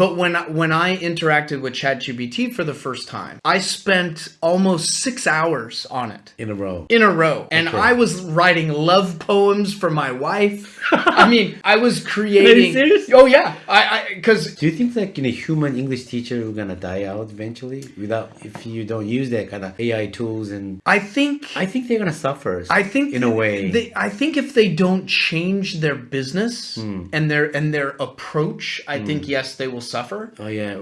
but when when I interacted with ChatGPT for the first time, I spent almost six hours on it in a row. in a row, and Okay. I was writing love poems for my wife. I mean, I was creating. serious? Oh yeah, I because Do you think that you know, human English teacher are gonna die out eventually without if you don't use that kind of AI tools and I think I think they're gonna suffer. I think in a way. they, I think if they don't change their business Hmm. and their and their approach, I think yes they will suffer. oh yeah.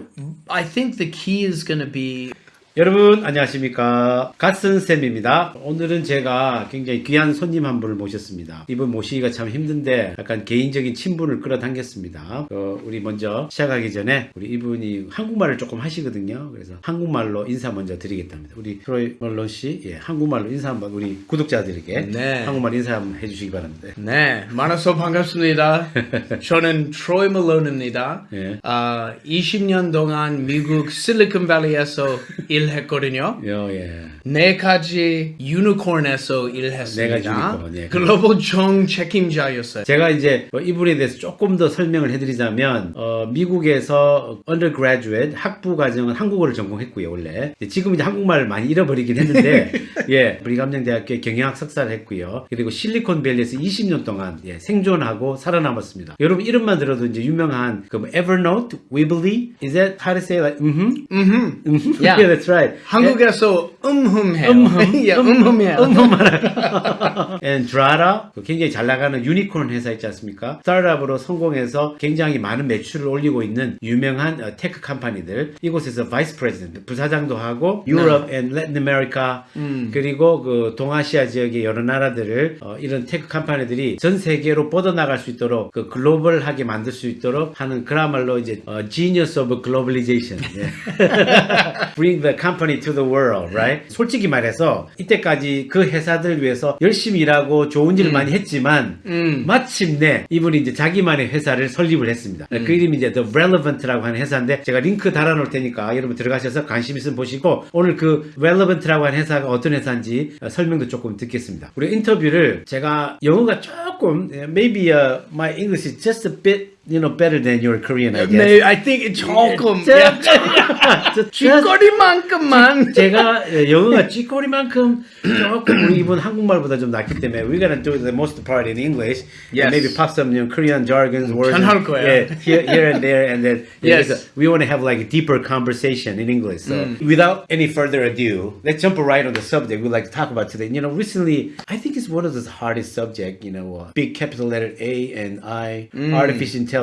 I think the key is going to be 여러분 안녕하십니까 갓슨 쌤입니다. 오늘은 제가 굉장히 귀한 손님 한 분을 모셨습니다. 이분 모시기가 참 힘든데 약간 개인적인 친분을 끌어당겼습니다. 어, 우리 먼저 시작하기 전에 우리 이분이 한국말을 조금 하시거든요. 그래서 한국말로 인사 먼저 드리겠답니다. 우리 트로이 멀론 씨, 예, 한국말로 인사 한번 우리 구독자들에게 네. 한국말 인사 한번 해주시기 바랍니다. 네, 만나서 반갑습니다. 저는 트로이 멀론입니다. 예. 아, 20년 동안 미국 실리콘밸리에서 일 했거든요. 요, 예. 네 가지 유니콘에서 일했습니다. 네 가지 유니콘, 예. 글로벌 정 책임자였어요. 제가 이제 뭐 이분에 대해서 조금 더 설명을 해드리자면 어, 미국에서 undergraduate 학부 과정은 한국어를 전공했고요 원래 지금 이제 한국말을 많이 잃어버리긴 했는데 예 브리감정대학교에 경영학 석사를 했고요 그리고 실리콘밸리에서 20년 동안 예, 생존하고 살아남았습니다 여러분 이름만 들어도 이제 유명한 그 뭐 Evernote, Weebly is that how to say like mm-hmm? 음, Mm-hmm. Yeah. yeah that's right 한국에서 음흠 해요. 음흠. 예, 음흠해요. and Drata 그 굉장히 잘 나가는 유니콘 회사 있지 않습니까? 스타트업으로 성공해서 굉장히 많은 매출을 올리고 있는 유명한 어, 테크 컴퍼니들 이곳에서 바이스 프레지던트 부사장도 하고 유럽 앤 레틴 아메리카 그리고 그 동아시아 지역의 여러 나라들을 어, 이런 테크 컴퍼니들이 전 세계로 뻗어나갈 수 있도록 그 글로벌하게 만들 수 있도록 하는 그야말로 이제 어, genius of globalization 예. bring the company to the world, right? 솔직히 말해서 이때까지 그 회사들 위해서 열심히 일하고 좋은 일을 많이 했지만 마침내 이분이 이제 자기만의 회사를 설립을 했습니다. 그 이름이 이제 The Relevant라고 하는 회사인데 제가 링크 달아놓을 테니까 여러분 들어가셔서 관심 있으면 보시고 오늘 그 Relevant라고 하는 회사가 어떤 회사인지 어, 설명도 조금 듣겠습니다. 우리 인터뷰를 제가 영어가 조금 maybe uh, my English is just a bit you know better than your Korean, I guess. 네, I think 조금 저- 야, 저- 쥐거리만큼만 제가 예, 영어가 쥐꼬리만큼 조금 우리 이분 한국말보다 좀 낫기 때문에 we're gonna do the most part in English Yes. and maybe pop some you know, Korean jargons words 잘할 거예요. yeah, here, here and there and then Yes. because we want to have like a deeper conversation in English so without any further ado let's jump right on the subject we'd like to talk about today you know recently I think it's one of the hardest subject you know uh, big capital letter A and I artificial intelligence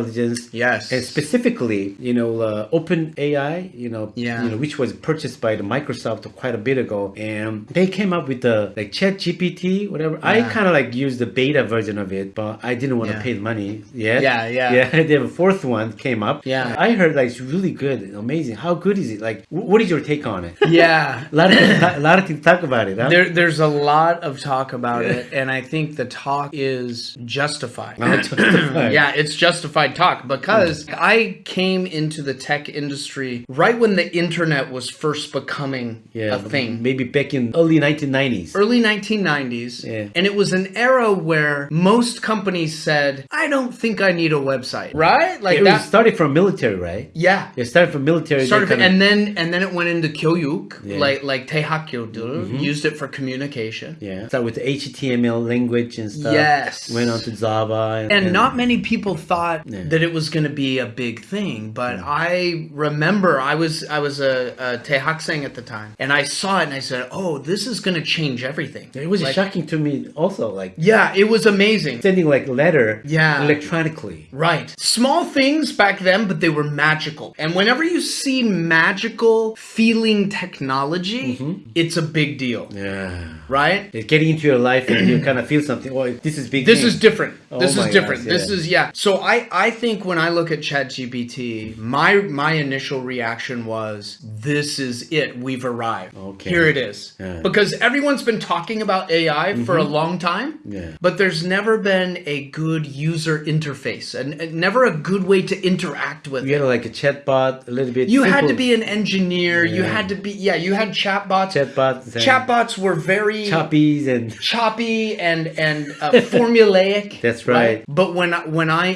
Yes. and specifically you know uh, open AI you know Yeah. you know which was purchased by the Microsoft quite a bit ago, and they came up with the like Chat GPT, whatever. I kind of like used the beta version of it, but I didn't want to Yeah. pay the money yet. Yeah, yeah. yeah. The fourth one came up. Yeah. I heard like it's really good, amazing. How good is it? Like, what is your take on it? Yeah. a lot of things, a lot of things talk about it. Huh? There, there's a lot of talk about it, and I think the talk is justified. Oh, justified. yeah, it's justified Talk because mm. I came into the tech industry right when the internet was first becoming yeah, a thing. Maybe back in early 1990s. Early 1990s. Yeah. And it was an era where most companies said, I don't think I need a website. Right? Like yeah, that. started from military, right? Yeah. It started from military. Started and then and then it went into Kyoyuk, yeah. like like Tehakyodul, mm -hmm. used it for communication. Yeah. Started with HTML language and stuff. Yes. Went on to Java. And, and, and not many people thought yeah. that it was going to be a big thing, but I remember I was I was a, a tehakseng at the time, and I saw it and I said, "Oh, this is going to change everything." It was Like- shocking to me also, like Yeah, it was amazing. sending like letter Yeah. electronically. Right. Small things back then, but they were magical. And whenever you see magical feeling technology, mm-hmm. it's a big deal, Yeah. right? It's getting into your life and you kind of feel something. Oh, this is big. This thing. is different. Oh this is different. gosh, This is yeah. So I I think when I look at ChatGPT, my my initial reaction was this is it. We've arrived. Okay. Here it is. Yeah. Mm-hmm. Because everyone's been talking about AI for a long time. Yeah. But there's never been a good user interface and, and never a good way to interact with You it. had like a chatbot, a little bit. You had to be an engineer. You had to be yeah. You had chatbots. chatbots. Chatbots were very choppies and choppy and and uh, formulaic. That's right. But when I, when I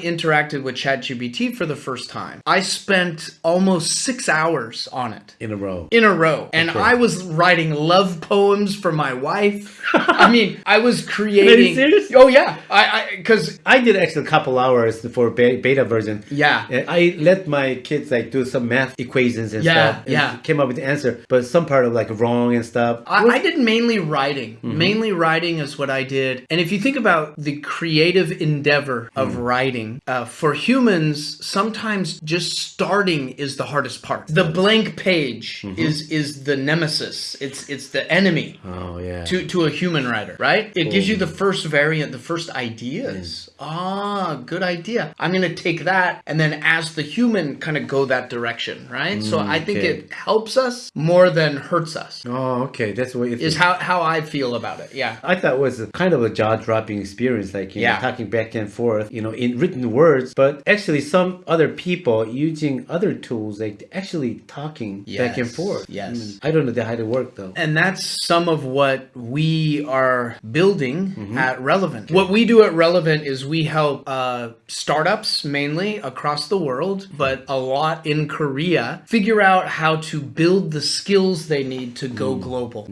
interacted with ChatGPT for the first time, I spent almost six hours on it in a row. in a row, and Okay. I was writing love poems for my wife. I mean, I was creating. serious? Oh yeah, I because I did actually a couple hours for beta version. yeah. And I let my kids like do some math equations and Yeah, stuff. and yeah. Came up with the answer, but some part of like wrong and stuff. I, I did mainly writing. Mm-hmm. Mainly writing is what I did. And if you think about the creative endeavor of Mm. writing, uh, for humans, sometimes just starting is the hardest part. The blank page Mm-hmm. is is the nemesis. It's it's the enemy. oh yeah. To, to a human writer, right? It gives you the first variant, the first ideas. Ah, good idea. I'm going to take that and then as the human kind of go that direction, right? so I think okay. it helps us more than hurts us oh okay, that's what it is how how I feel about it. Yeah. I thought it was a kind of a jaw-dropping experience, like you Yeah. know, talking back and forth, you know, in written words. But actually, some other people using other tools, like actually talking back and forth. yes. Mm. I don't know how to work though. And that's some of what we are building Mm-hmm. at Relevant. What we do at Relevant is we help uh, startups mainly across the world, but a lot in Korea, figure out how to build the skills they need to go Mm. global.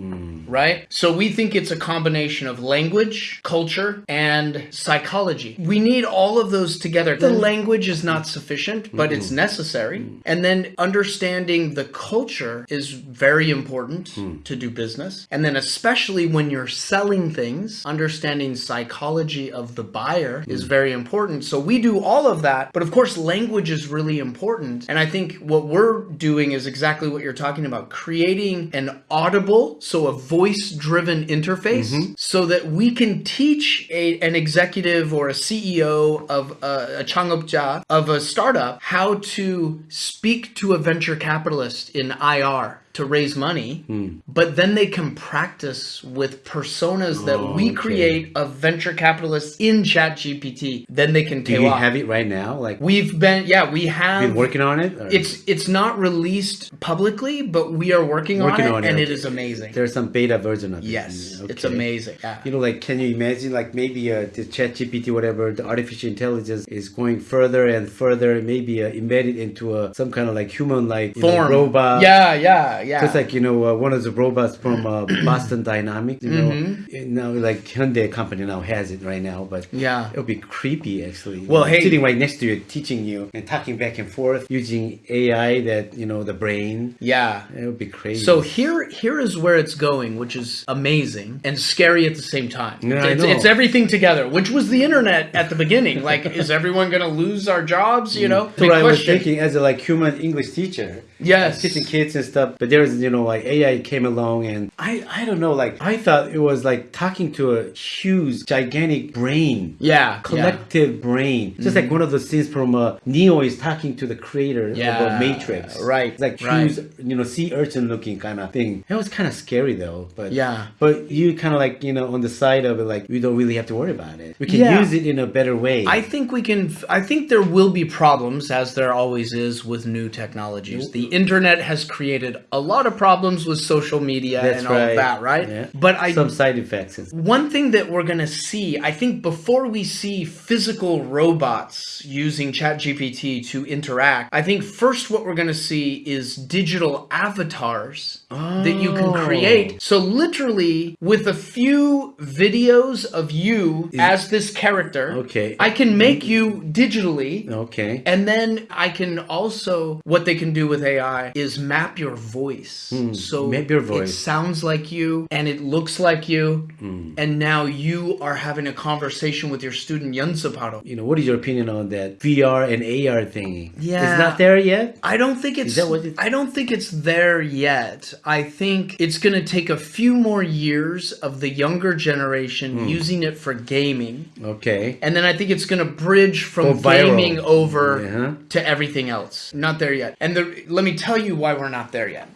Right? So we think it's a combination of language, culture, and psychology. We need all of those together. The mm-hmm. language is not sufficient, but it's mm-hmm. necessary. And then understanding the culture is very important hmm. to do business. And then, especially when you're selling things, understanding psychology of the buyer hmm. is very important. So we do all of that. But of course, language is really important. And I think what we're doing is exactly what you're talking about creating an audible, so a voice driven interface, mm-hmm. so that we can teach a, an executive or a CEO of a, a of a startup how to speak to a venture capitalist in IR to raise money, but then they can practice with personas that Oh, we okay. create of venture capitalists in ChatGPT. Then they can Do you off. have it right now? Like We've been, yeah, we have been working on it? or- it's it's not released publicly, but we are working, Working on, it, on it, and it okay. is amazing. There's some beta version of it. yes, it's amazing. Yeah. You know, like, can you imagine, like, maybe uh, the chat GPT, whatever, the artificial intelligence is going further and further, maybe uh, embedded into a, some kind of like human, like, you know, Form. robot. Yeah, yeah, yeah. Just like, you know, uh, one of the robots from uh, Boston Dynamics, you know, Mm-hmm. now, like, Hyundai company now has it right now, but Yeah. it'll be creepy, actually. Well, hey- Sitting right next to you, teaching you and talking back and forth using AI that, you know, the brain. yeah. It would be crazy. So here, here is where it's going, which is amazing and scary at the same time. Yeah, I it's, know. it's everything together, which was the internet at the beginning. Like, is everyone going to lose our jobs? You know, So I was thinking as a like human English teacher, Yes. teaching kids and stuff. But there's you know like AI came along and I I don't know like I thought it was like talking to a huge gigantic brain. Yeah, Collective brain, just like one of the scenes from uh, Neo is talking to the creator Yeah, of a Matrix. right, It's like right. huge, you know, sea urchin looking kind of thing. It was kind of scary though, but Yeah. But you kind of like you know on the side of it, like we don't really have to worry about it. We can Yeah. use it in a better way. I think we can. I think there will be problems, as there always is with new technologies. The internet has created a lot of problems with social media That's and all right. that, right? Yeah. But I some side effects. one thing that we're going to see, I think before we see physical robots using ChatGPT to interact, I think first what we're going to see is digital avatars that you can Oh. create. So literally with a few videos of you as this character, Okay. I can make you digitally Okay. and then I can also what they can do with AI is map your voice. so Hmm. map your It voice. sounds like you and it looks like you. Hmm. And now you are having a conversation with your student Yonsaparo. You know, what is your opinion on that VR and AR thingy? Yeah. It's not there yet? I don't think it's that what it- I don't think it's there yet. I think it's going to take a few more years of the younger generation Hmm. using it for gaming. Okay. And then I think it's going to bridge from gaming over Yeah. to everything else. Not there yet. And the, let me tell you why we're not there yet.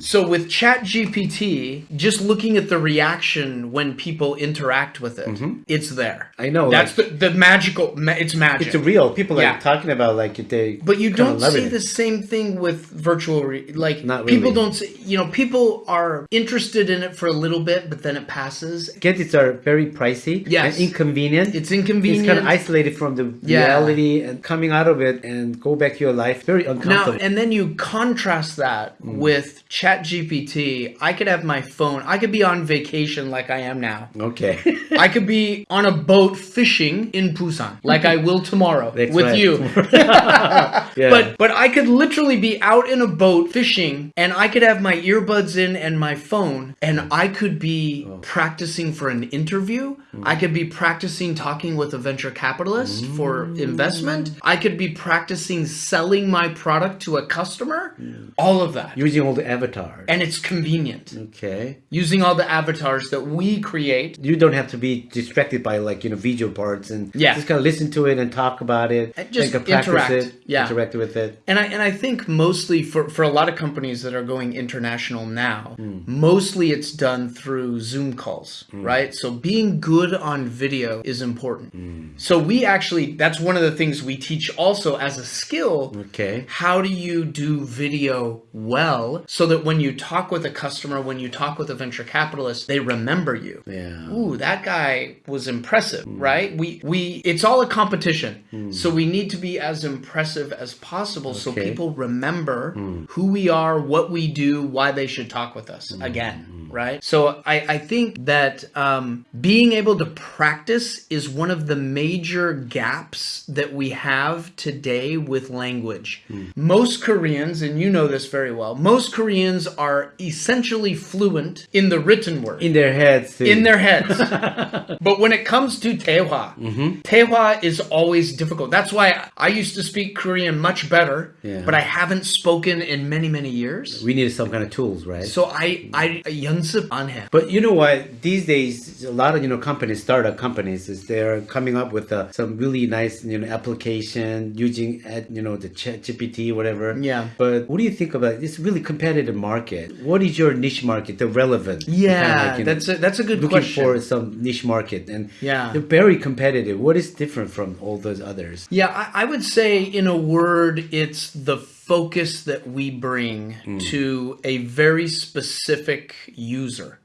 So with ChatGPT, just looking at the reaction when people interact with it, it's there. I know, That's the, the magical. ma- It's magic. It's real. People Yeah. are talking about like they. But you don't see it. the same thing with virtual, like Not people don't. See, you know, people are interested in it for a little bit, but then it passes. Gadgets are very pricey Yes. and inconvenient. It's inconvenient. It's kind of isolated from the Yeah. reality and coming out of it and go back to your life. Very Now, uncomfortable. and then you contrast that Mm. with ChatGPT. I could have my phone. I could be on vacation like I am now. okay. I could be on a boat fishing in Busan, like I will tomorrow That's with right. you. yeah. But but I could literally be out in a boat fishing, and I could have my earbuds in and my phone, and I could be Oh. practicing for an interview. Hmm. I could be practicing talking with a venture capitalist for investment. I could be practicing selling my product to a customer. All of that, using all the avatars. and it's convenient okay. using all the avatars that we create. You don't have to be distracted by like you know video parts and Yeah. just kind of listen to it and talk about it. And just and practice interact. it, Yeah. interact with it. And I and I think mostly for for a lot of companies that are going international now, Hmm. mostly it's done through Zoom calls, right? So being good on video is important. Hmm. So we actually that's one of the things we teach also as a skill. Okay. How do you do video well so that when you talk with a customer, when you talk with a venture capitalist, they remember you? Yeah. Ooh, that guy was impressive, right? We we it's all a competition. So we need to be as impressive as possible so people remember who we are, what we do, why they should talk with us again, mm-hmm. Right? So I, I think that um, being able to practice is one of the major gaps that we have today with language. Most Koreans, and you know this very well, most Koreans are essentially fluent in the written word In their heads. Too. in their heads. but when it comes to Taehwa, Mm-hmm. Taehwa is always difficult. That's why I used to speak Korean much better, Yeah. but I haven't spoken in many, many years. we need some kind of tools, right? So I I on. But you know what? These days, a lot of you know companies, startup companies, is they're coming up with uh, some really nice you know application using you know the Chat GPT whatever. Yeah. But what do you think about this it's really competitive market? What is your niche market? The relevant? Yeah, like, know, that's a, that's a good looking question. for some niche market and yeah, they're very competitive. What is different from all those others? Yeah, I, I would say in a word, it's the focus that we bring Hmm. to a very specific user,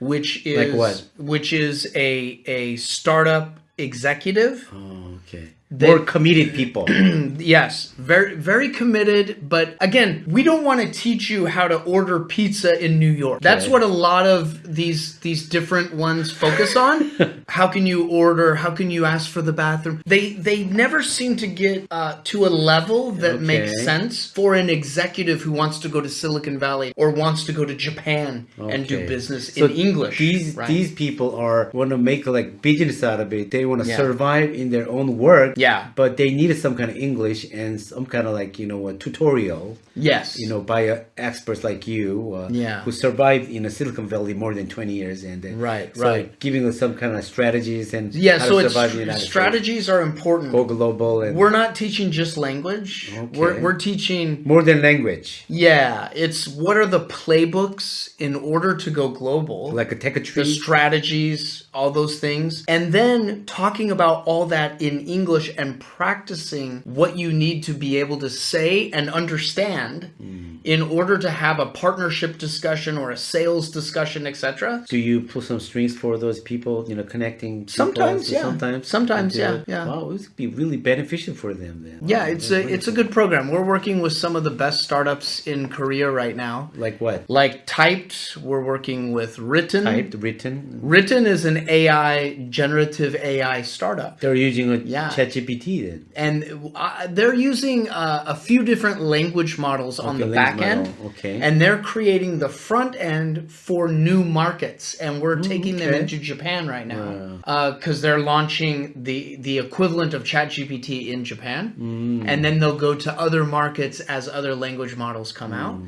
which is Like what? which is a a startup executive. Oh, okay. They- More committed people. Yes, very very committed. But again, we don't want to teach you how to order pizza in New York. That's Okay. what a lot of these these different ones focus on. how can you order? How can you ask for the bathroom? They they never seem to get uh, to a level that makes sense for an executive who wants to go to Silicon Valley or wants to go to Japan and do business So in English. These right? these people are want to make like business out of it. They want to Yeah. survive in their own work. Yeah. But they needed some kind of English and some kind of like you know a tutorial. yes, You know, by uh, experts like you, uh, Yeah. who survived in a Silicon Valley more than twenty years, and then Right, so right. giving us some kind of strategies and yeah. how So to it's survive in the United States. strategies are important. go global and We're not teaching just language. Okay. We're, we're teaching, more than language, yeah, it's what are the playbooks in order to go global, like a tech tree. the strategies, all those things, and then talking about all that in English and practicing what you need to be able to say and understand Hmm. in order to have a partnership discussion or a sales discussion, etc. Do you pull some strings for those people? You know, connecting. Sometimes, yeah. Sometimes. Sometimes, yeah, it? yeah. Wow, this would be really beneficial for them then. Yeah, Wow, it's a it's a good program. We're working with some of the best startups in Korea right now. Like what? Like Typed, we're working with Wrtn. Typed, Wrtn. Wrtn is an AI, generative AI startup. They're using a Yeah. ChatGPT then. And uh, they're using uh, a few different language models on Okay, the back end. model, okay. And they're creating the front end for new markets. And we're taking them Mm, into Japan right now. Because they're launching the, the equivalent of ChatGPT in Japan. Mm. And then they'll go to other markets as other language models come out.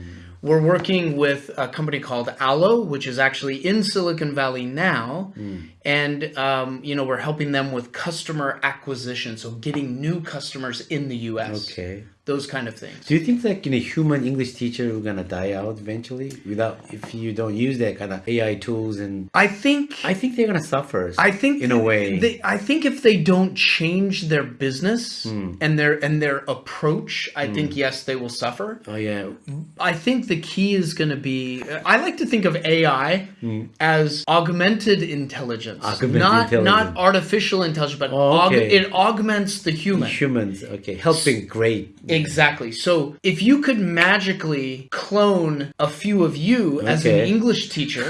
We're working with a company called Allo, which is actually in Silicon Valley now, Mm. and um, you know we're helping them with customer acquisition, so getting new customers in the U.S. Okay. Those kind of things. Do you think like you know human English teacher are gonna die out eventually without if you don't use that kind of AI tools and I think I think they're gonna suffer. I think in a way. They, I think if they don't change their business Hmm. and their and their approach, I hmm. think yes, they will suffer. oh yeah, I think the key is going to be. Uh, I like to think of AI hmm. as augmented intelligence. Augmented not intelligence. not artificial intelligence, but Oh, aug- it augments the human. humans. Okay, helping great. Exactly. So if you could magically clone a few of you as an English teacher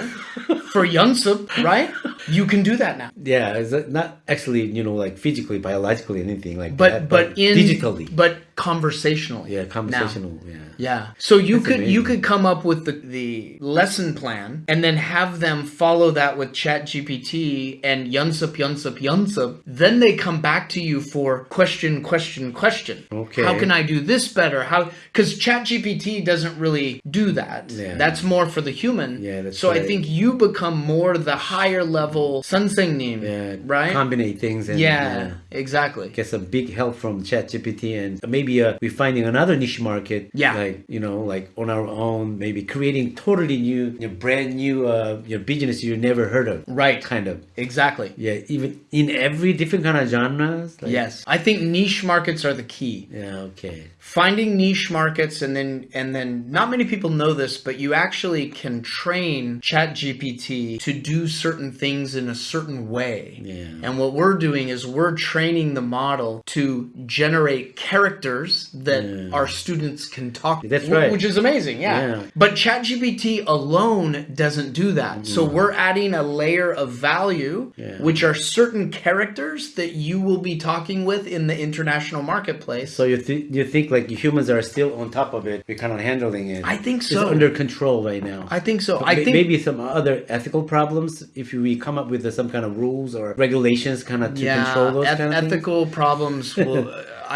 for Yunsup, right? You can do that now. Yeah, it's not actually you know like physically, biologically, anything like But that. but in digitally. but conversationally. yeah, now. conversational. Yeah. Yeah. So you That's could you could come up with the, the lesson plan and then have them follow that with Chat GPT and Yunsup Yunsup Yunsup. Then they come back to you for question, question, question. Okay. How can I do this better? How because Chat GPT doesn't really do that. Yeah. That's more for the human. Yeah, so I think you become more the higher level Sansengnim. Yeah, Right? Combine things and yeah, exactly. get some big help from Chat GPT and maybe uh, we're finding another niche market. Yeah. Like, you know, like on our own, maybe creating totally new, you know, brand new uh, you know, business you never heard of. Right. Kind of. Exactly. Yeah, even in every different kind of genres. Like, Yes. I think niche markets are the key. Yeah, okay. Finding niche markets and then and then not many people know this but you actually can train ChatGPT to do certain things in a certain way Yeah. and what we're doing is we're training the model to generate characters that our students can talk That's right. which is amazing yeah, Yeah. but ChatGPT alone doesn't do that so mm-hmm. we're adding a layer of value Yeah. which are certain characters that you will be talking with in the international marketplace So you, th- you think like humans are still on top of it? We're kind of handling it. I think It's so. under control right now. I think so. But I think maybe some other ethical problems if we come up with uh, some kind of rules or regulations kind of to yeah, control those eth- kind of things. ethical problems will.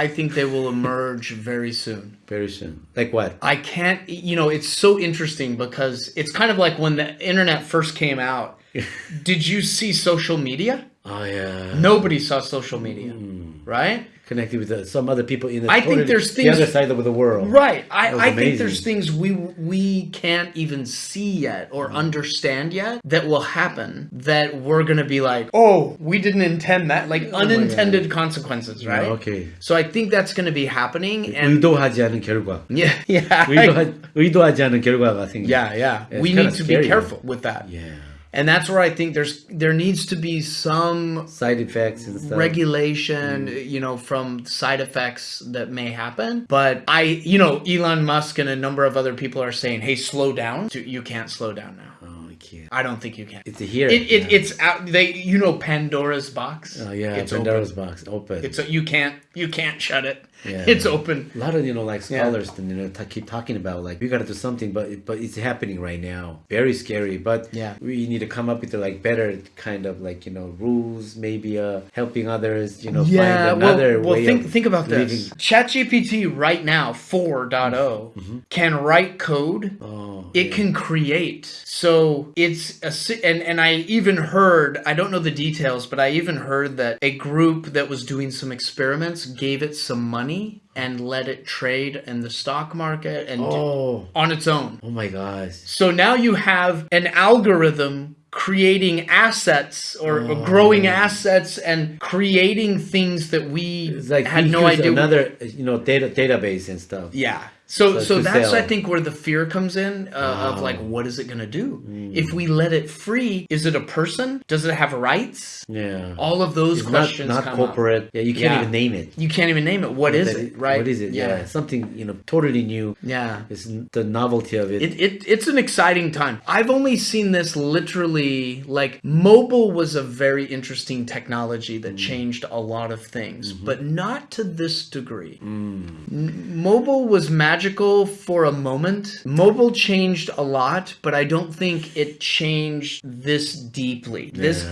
I think they will emerge very soon. Very soon. Like what? I can't. You know, it's so interesting because it's kind of like when the internet first came out. Did you see social media? Oh yeah. Nobody saw social media, Hmm right? Connected with uh, some other people in the I think totally- there's the things- other side of the world. Right. I, That was I think amazing. there's things we we can't even see yet or understand yet that will happen that we're gonna be like, oh, we didn't intend that, like unintended consequences, right? Oh okay. So I think that's gonna be happening, and 의도하지 않은 결과. yeah, yeah, 의도하, 의도하지 않은 결과가 생겨. yeah, yeah. It's we kinda need to scary, be careful with that, Yeah. and that's where I think there's there needs to be some Side effects and stuff. regulation mm. you know from side effects that may happen but i you know elon musk and a number of other people are saying hey slow down you can't slow down now Oh, I can't. i don't think you can It's a here. it, it yeah. it's out they you know pandora's box Oh yeah, it's Pandora's open. box open. it's a, you can't you can't shut it Yeah. it's open a lot of you know like Yeah. scholars you know keep talking about like we got to do something but but it's happening right now very scary but Yeah. we need to come up with like better kind of like you know rules maybe uh helping others you know yeah find well, another well way think think about living. this chatgpt right now 4.0 can write code oh it can create so it's a and and i even heard i don't know the details but i even heard that a group that was doing some experiments gave it some money and let it trade in the stock market and oh on its own oh my gosh so now you have an algorithm creating assets or Oh. growing assets and creating things that we it's like had no idea another you know data database and stuff yeah. So So so that's sell. I think where the fear comes in uh, of like what is it going to do? If we let it free, is it a person? Does it have rights? yeah All of those it's questions not come corporate yeah you can't Yeah. even name it. You can't even name it. What is it? Right? what is it yeah, Yeah. something you know totally new Yeah. it's the novelty of it, It, it it's an exciting time. I've only seen this literally like mobile was a very interesting technology that Mm. changed a lot of things, Mm-hmm. but not to this degree. Mm. M- Mobile was magical for a moment. Mobile changed a lot, but I don't think it changed this deeply. This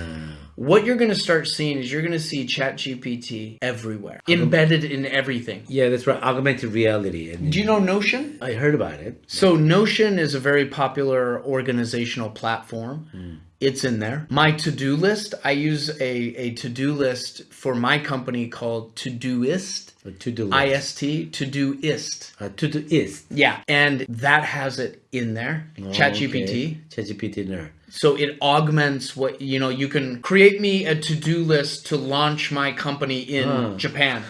what you're going to start seeing is you're going to see ChatGPT everywhere, embedded in everything. yeah that's right augmented reality and Do you know Notion? I heard about it. So Notion is a very popular organizational platform. Hmm. It's in there. My to-do list, I use a, a to-do list for my company called Todoist. A to-do list. IST, Todoist. 아, to-doist. Yeah. And that has it in there. ChatGPT. ChatGPT는 So it augments what you know. You can create me a to-do list to launch my company in. Japan.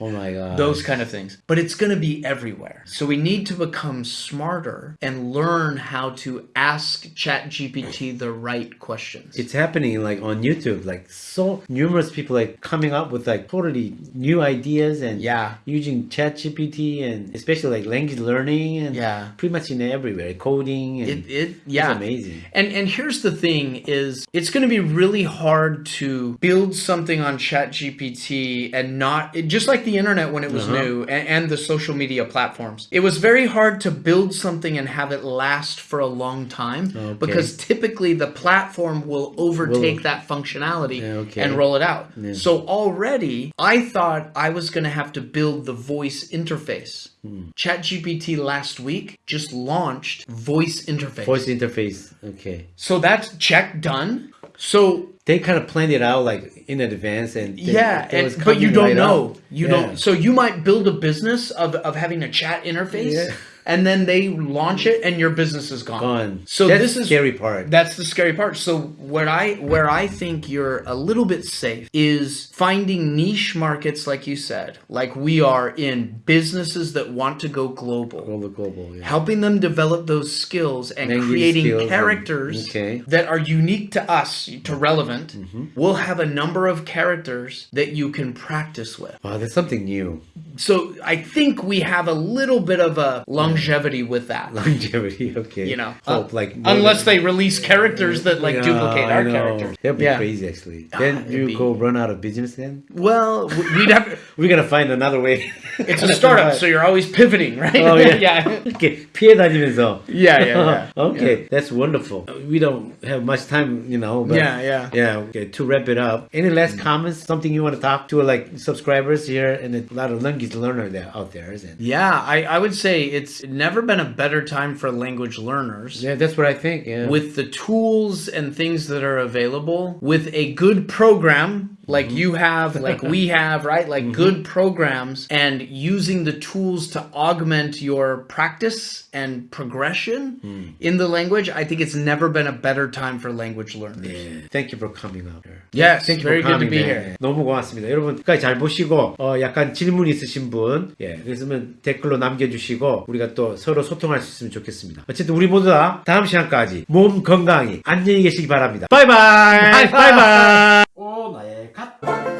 Oh my god. Those kind of things. But it's going to be everywhere. So we need to become smarter and learn how to ask ChatGPT the right questions. it's happening like on YouTube. Like so numerous people like coming up with like totally new ideas and Yeah. using ChatGPT and especially like language learning and Yeah. pretty much in everywhere coding and it, it yeah it's amazing. and and here's the thing is it's going to be really hard to build something on ChatGPT and not it, just like the internet when it was Uh-huh. new and, and the social media platforms it was very hard to build something and have it last for a long time Okay. because typically the platform will overtake Will- that functionality Yeah, okay. and roll it out so already I thought I was going to have to build the voice interface Hmm. ChatGPT last week just launched voice interface. Voice interface. Okay. So that's check done. So They kind of planned it out like in advance and they- yeah, and, but you don't right know. up. You Yeah. don't. So you might build a business of, of having a chat interface, Yeah. And then they launch it, and your business is gone. Gone. So That's this is scary part. That's the scary part. So where I where I think you're a little bit safe is finding niche markets, like you said, like we are in businesses that want to go global. global global. Yeah. helping them develop those skills and Language creating skills and- characters okay. Mm-hmm. that are unique to us, to relevant. We'll have a number of characters that you can practice with. Wow, that's something new. So I think we have a little bit of a longevity with that. Longevity. Okay. You know, Hope uh, like more unless than- they release characters that like Yeah, duplicate I our know. characters. That'd be Yeah. crazy, actually. Ah, Then it'd you be- go run out of business. Then Well, w- we'd have. we're gonna find another way. It's a startup, so you're always pivoting, right? Oh yeah. yeah. 이렇게 피해 다니면서. Yeah, yeah, yeah. okay, that's wonderful. We don't have much time, you know. But Yeah, yeah. Yeah. Okay. To wrap it up, any last comments? Something you want to talk to like subscribers here and a lot of language learner there out there, isn't? it? Yeah, I, I would say it's never been a better time for language learners. Yeah, that's what I think. Yeah. With the tools and things that are available, with a good program like Mm-hmm. you have, like we have, right? Like good programs, and using the tools to augment your practice and progression Hmm. in the language, I think it's never been a better time for language learners. 네. Thank you for coming out here. Yes, Thank you very for good to coming. be 네. here. 너무 고맙습니다. 여러분 끝까지 잘 보시고 어, 약간 질문 있으신 분, 예, 그랬으면 댓글로 남겨주시고 우리가 또 서로 소통할 수 있으면 좋겠습니다. 어쨌든 우리 모두 다 다음 시간까지 몸 건강히 안녕히 계시기 바랍니다. 바이바이. 바이바이. 오 나의 Até!